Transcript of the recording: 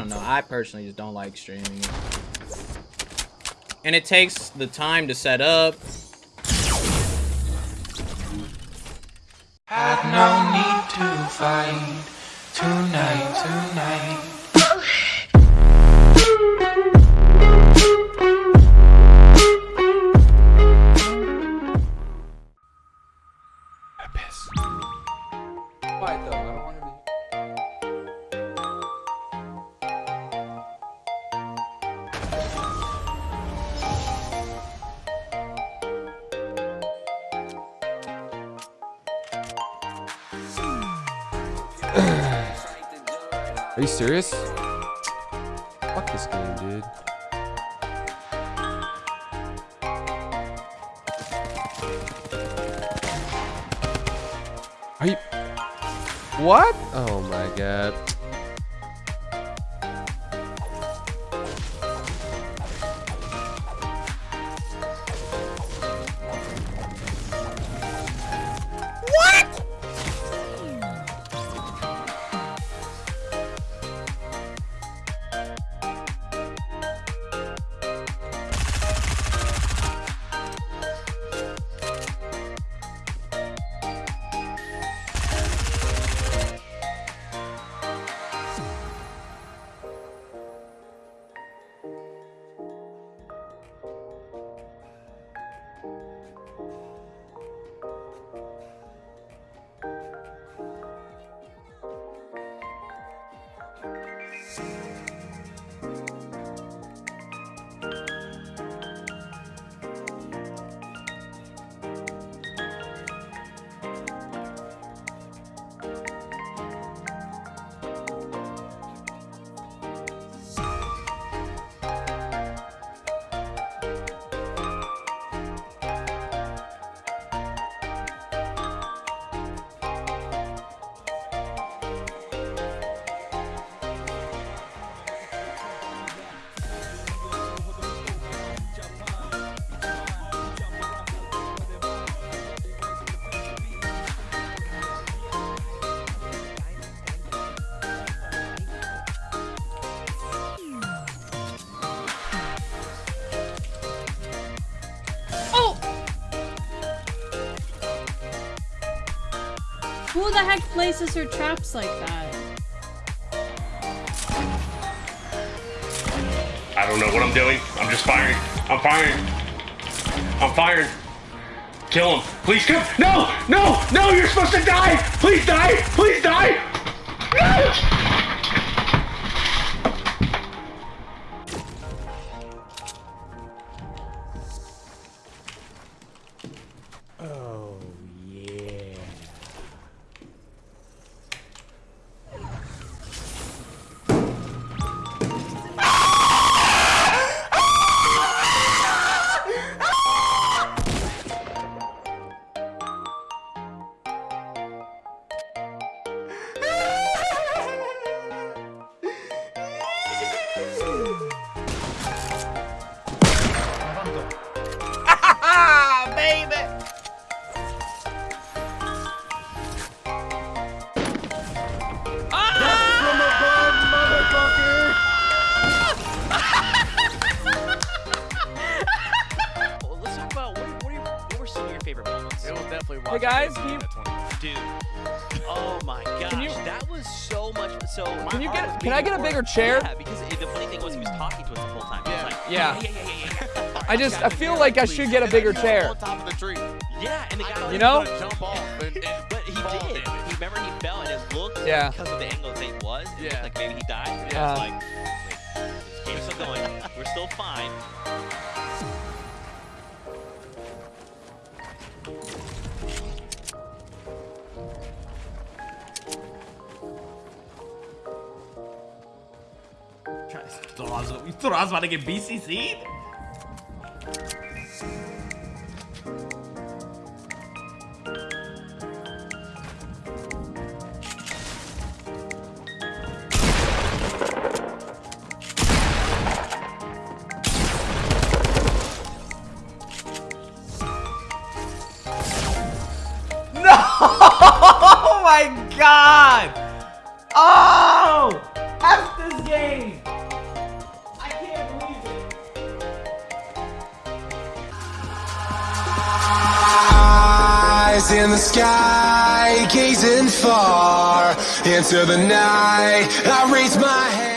I don't know. I personally just don't like streaming. And it takes the time to set up. Had no need to fight tonight, tonight. Are you serious? Fuck this game, dude. Are you... What? Oh my god. Who the heck places her traps like that? I don't know what I'm doing. I'm just firing. I'm firing. I'm firing. Kill him. Please kill No! No! No! You're supposed to die! Please die! Please die! No! Well, Hey guys, can you, Dude, oh my gosh, you- that was so much. So can you get can I get a bigger for- chair? Yeah, because the funny thing was he was talking to us the whole time. Yeah. like, Yeah. yeah, yeah, yeah, yeah, yeah. I just I feel like I should get a bigger chair. On top of the tree. yeah, and the guy, thought You know? he was gonna jump off and, and but he did. damage. He remember he fell and it looked Yeah. because of the angle that it was. It Yeah. looked like maybe he died. Yeah. I was like, wait, this game's still going. We're still fine. Thought I you thought I was about to get BCC'd? Oh my god! Oh! F this game! In the sky, gazing far into the night. I raise my hand.